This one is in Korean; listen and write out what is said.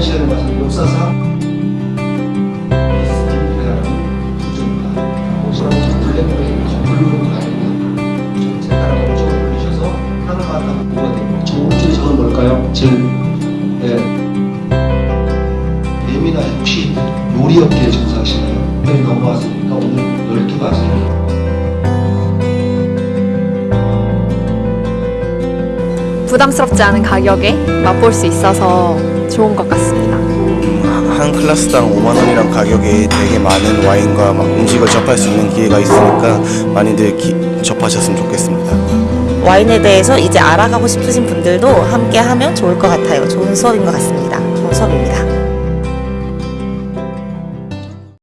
시간에 말씀 역사상 부정과 오스라고 블랙홀에 정글로 가야 된다. 전체가라고 목적을 올리셔서 하나가 하나 뭐가 됩니다. 정글줄이 저건 뭘까요? 질. 네. 예민아 혹시 요리업계에 종사하시나요? 네, 넘어왔으니까 오늘 12가지 부담스럽지 않은 가격에 맛볼 수 있어서 좋은 것 같습니다. 한 클래스당 5만 원이란 가격에 되게 많은 와인과 막 음식을 접할 수 있는 기회가 있으니까 많이들 기- 접하셨으면 좋겠습니다. 와인에 대해서 이제 알아가고 싶으신 분들도 함께 하면 좋을 것 같아요. 좋은 수업인 것 같습니다.